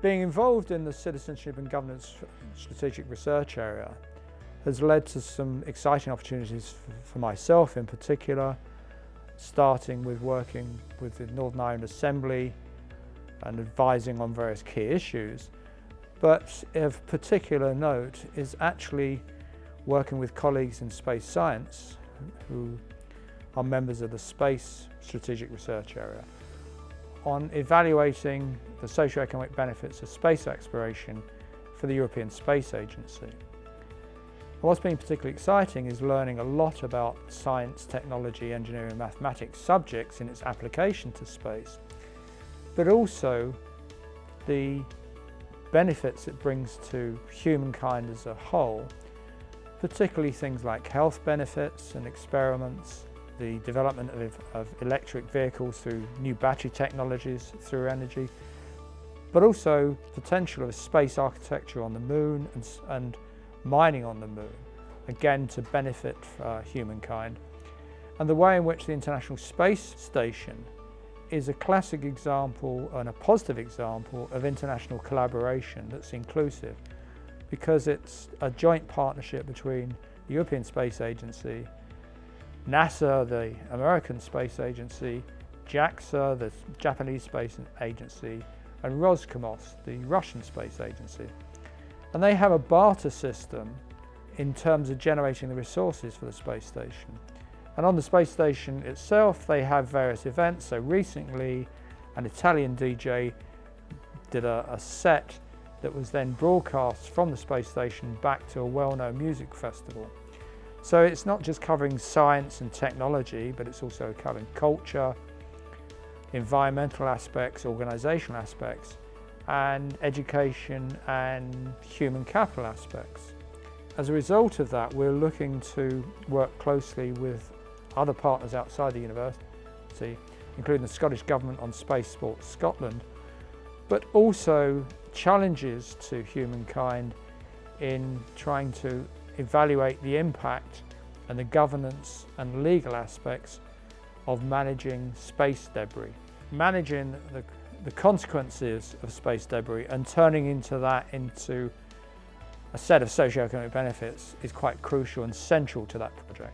Being involved in the citizenship and governance strategic research area has led to some exciting opportunities for myself in particular, starting with working with the Northern Ireland Assembly and advising on various key issues. But of particular note is actually working with colleagues in space science who are members of the Space Strategic Research Area on evaluating the socio-economic benefits of space exploration for the European Space Agency. What's been particularly exciting is learning a lot about science, technology, engineering and mathematics subjects in its application to space, but also the benefits it brings to humankind as a whole, particularly things like health benefits and experiments, the development of, of electric vehicles through new battery technologies through energy, but also potential of space architecture on the moon and, and mining on the moon, again to benefit uh, humankind. And the way in which the International Space Station is a classic example and a positive example of international collaboration that's inclusive because it's a joint partnership between the European Space Agency NASA, the American Space Agency, JAXA, the Japanese Space Agency, and Roscosmos, the Russian Space Agency. And they have a barter system in terms of generating the resources for the space station. And on the space station itself, they have various events. So recently, an Italian DJ did a, a set that was then broadcast from the space station back to a well-known music festival. So it's not just covering science and technology, but it's also covering culture, environmental aspects, organisational aspects, and education and human capital aspects. As a result of that, we're looking to work closely with other partners outside the university, including the Scottish Government on Spaceports Scotland, but also challenges to humankind in trying to evaluate the impact and the governance and legal aspects of managing space debris. Managing the, the consequences of space debris and turning into that into a set of socio-economic benefits is quite crucial and central to that project.